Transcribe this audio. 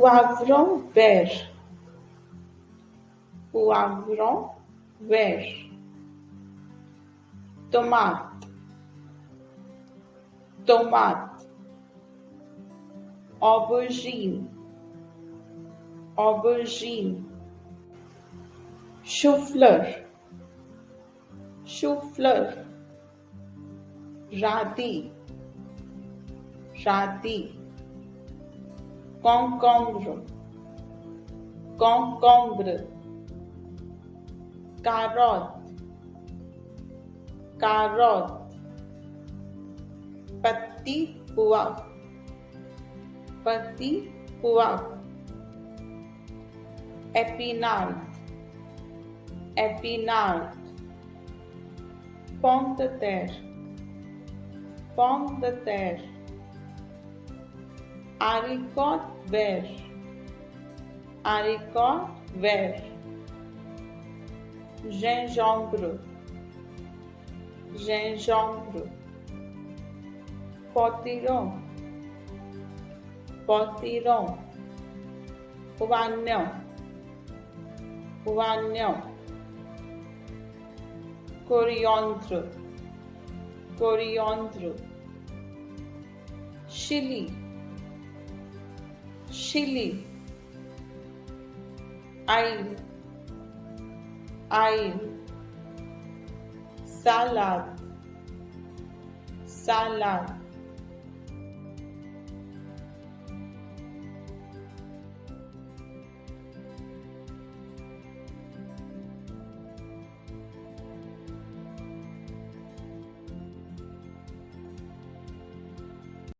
poavrão ver. Poavrão ver. Tomate tomate aubergine. Aubergine. Chou-fleur. Chou-fleur राती राती concombre concombre carrot carrot पत्ती पुआ पत्ती पुआ एपिनार्ड एपिनार्ड पॉन्ट तेर pomme de terre haricot vert, haricot vert, gengibre, gengibre, potiron, potiron, o anel, o anel, coriandro, coriandro, Chile, Chile, Ain, Ain, Salad, Salad.